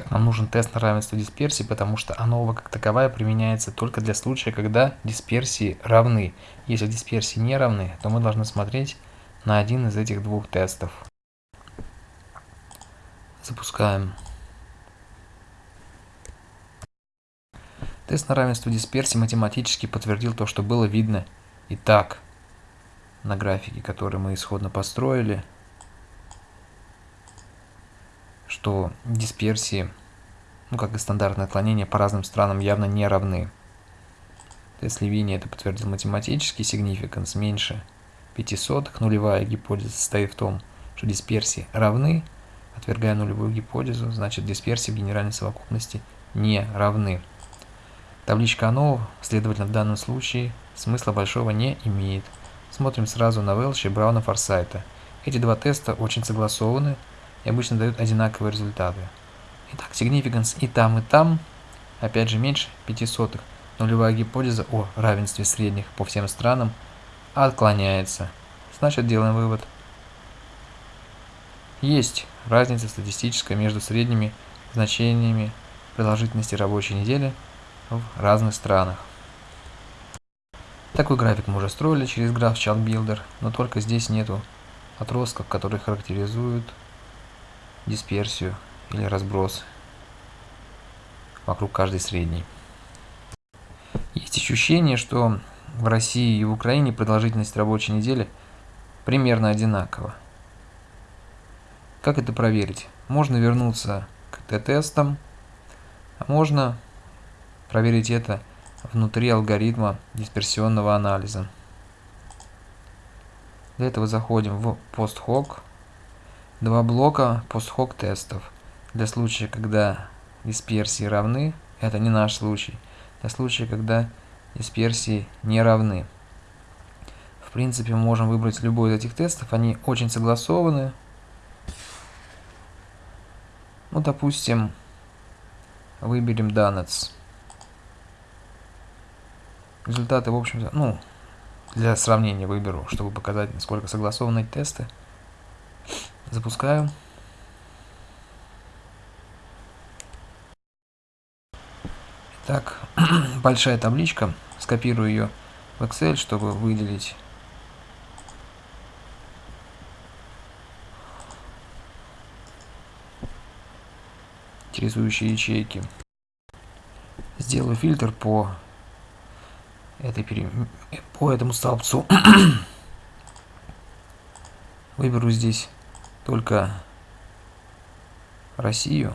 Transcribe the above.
Так, нам нужен тест на равенство дисперсии, потому что ANOVA как таковая применяется только для случая, когда дисперсии равны. Если дисперсии не равны, то мы должны смотреть на один из этих двух тестов. Запускаем. Тест на равенство дисперсии математически подтвердил то, что было видно и так на графике, который мы исходно построили что дисперсии, ну как и стандартное отклонение по разным странам явно не равны. Если Винни это подтвердил математический significance меньше 500, нулевая гипотеза состоит в том, что дисперсии равны, отвергая нулевую гипотезу, значит дисперсии в генеральной совокупности не равны. Табличка АНОВ, следовательно, в данном случае смысла большого не имеет. Смотрим сразу на Велча и Брауна Форсайта. Эти два теста очень согласованы, и обычно дают одинаковые результаты. Итак, significance и там, и там, опять же, меньше 5 сотых. Нулевая гипотеза о равенстве средних по всем странам отклоняется. Значит, делаем вывод. Есть разница статистическая между средними значениями продолжительности рабочей недели в разных странах. Такой график мы уже строили через граф Chart Builder, но только здесь нету отростков, которые характеризуют дисперсию или разброс вокруг каждой средней. Есть ощущение, что в России и в Украине продолжительность рабочей недели примерно одинакова. Как это проверить? Можно вернуться к Т-тестам, а можно проверить это внутри алгоритма дисперсионного анализа. Для этого заходим в post-hoc Два блока post-hoc тестов. Для случая, когда дисперсии равны, это не наш случай. Для случая, когда дисперсии не равны. В принципе, мы можем выбрать любой из этих тестов. Они очень согласованы. Ну, допустим, выберем Donuts. Результаты, в общем-то, ну, для сравнения выберу, чтобы показать, насколько согласованы тесты. Запускаю. Так, большая табличка. Скопирую ее в Excel, чтобы выделить интересующие ячейки. Сделаю фильтр по этой по этому столбцу. Выберу здесь только Россию